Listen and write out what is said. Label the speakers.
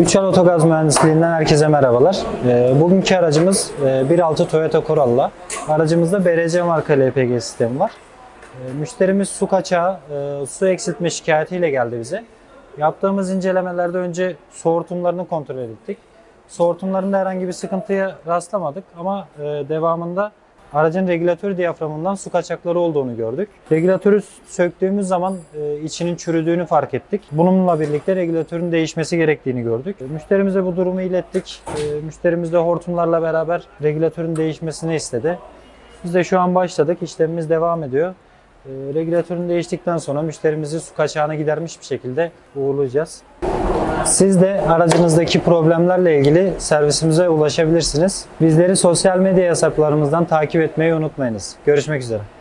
Speaker 1: Üçal Otogaz Mühendisliğinden herkese merhabalar. Ee, Bugünkü aracımız e, 1.6 Toyota Corolla. Aracımızda BRC marka LPG sistemi var. Ee, Müşterimiz su kaçağı, e, su eksiltme şikayetiyle geldi bize. Yaptığımız incelemelerde önce su hortumlarını kontrol ettik. Su hortumlarında herhangi bir sıkıntıya rastlamadık ama e, devamında aracın regülatör diyaframından su kaçakları olduğunu gördük. Regülatörü söktüğümüz zaman e, içinin çürüdüğünü fark ettik. Bununla birlikte regülatörün değişmesi gerektiğini gördük. Müşterimize bu durumu ilettik. E, Müşterimiz de hortumlarla beraber regülatörün değişmesini istedi. Biz de şu an başladık. İşlemimiz devam ediyor. E, Regülatörün değiştikten sonra müşterimizi su kaçağını gidermiş bir şekilde uğurlayacağız. Siz de aracınızdaki problemlerle ilgili servisimize ulaşabilirsiniz. Bizleri sosyal medya hesaplarımızdan takip etmeyi unutmayınız. Görüşmek üzere.